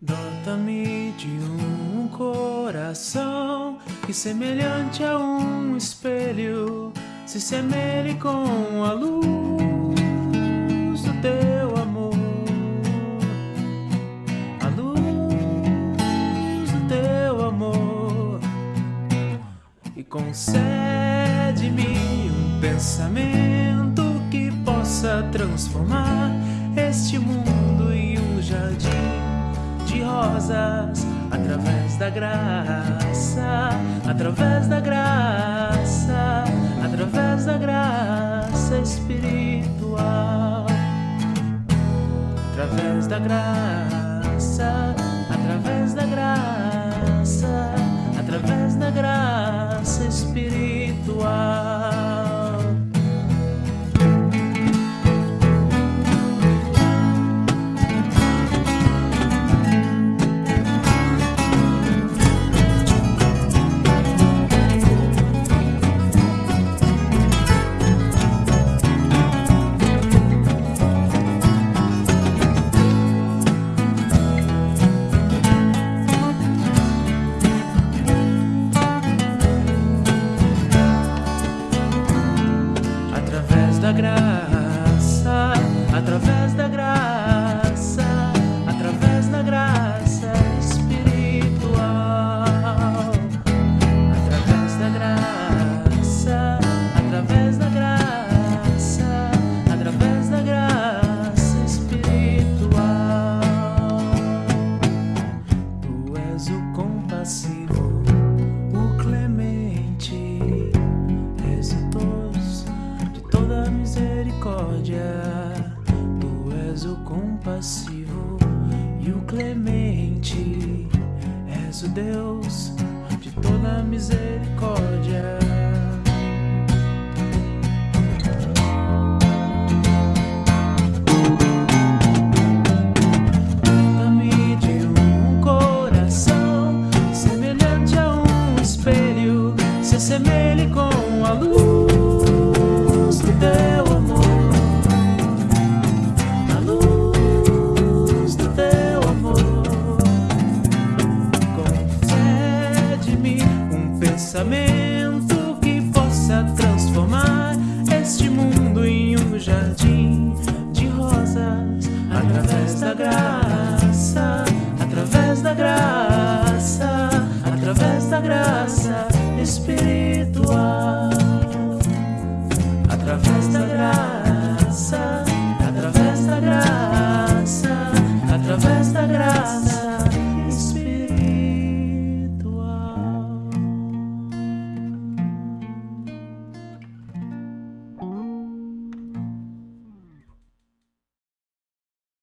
Dota-me de um coração que, semelhante a um espelho, se semelhe com a luz do teu amor. A luz do teu amor. E concede-me um pensamento que possa transformar este mundo de rosas através da graça, através da graça, através da graça espiritual, através da graça, através da graça, através da compassivo e o clemente, és o Deus de toda misericórdia. Pensamento que possa transformar este mundo em um jardim de rosas através da graça, através da graça, através da graça espiritual, através